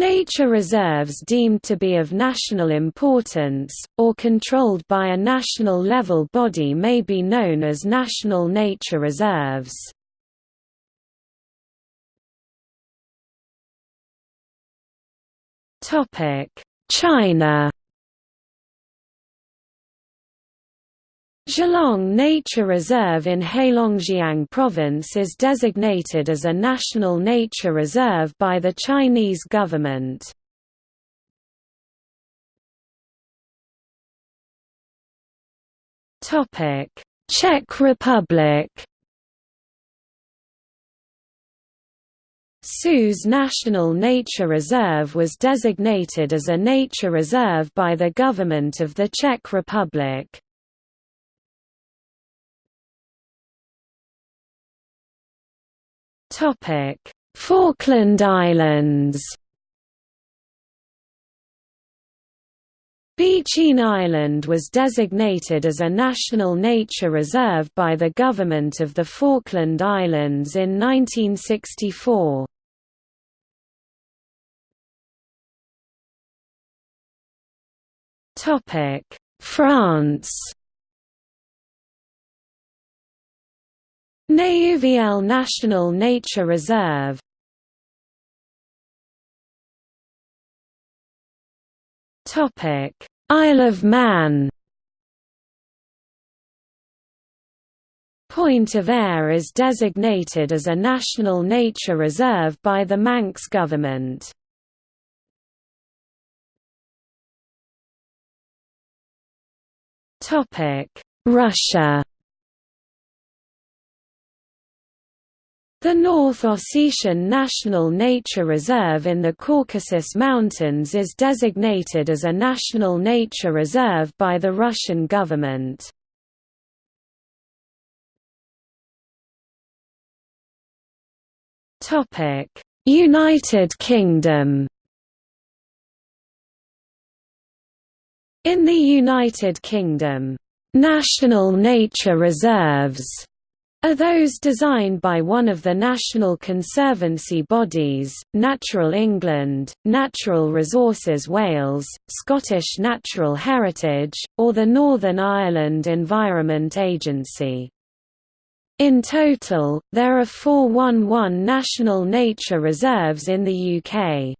Nature reserves deemed to be of national importance, or controlled by a national level body may be known as national nature reserves. China Zhalong Nature Reserve in Heilongjiang Province is designated as a national nature reserve by the Chinese government. Czech Republic Suž National Nature Reserve was designated as a nature reserve by the government of the Czech Republic. Topic: Falkland Islands. Beauchene Island was designated as a national nature reserve by the government of the Falkland Islands in 1964. France Néouvielle National Nature Reserve. Isle of Man. Point of Ayre is designated as a national nature reserve by the Manx government. Russia The North Ossetian National Nature Reserve in the Caucasus Mountains is designated as a national nature reserve by the Russian government. United Kingdom In the United Kingdom, "...national nature reserves", are those designed by one of the national conservancy bodies, Natural England, Natural Resources Wales, Scottish Natural Heritage, or the Northern Ireland Environment Agency. In total, there are 411 national nature reserves in the UK.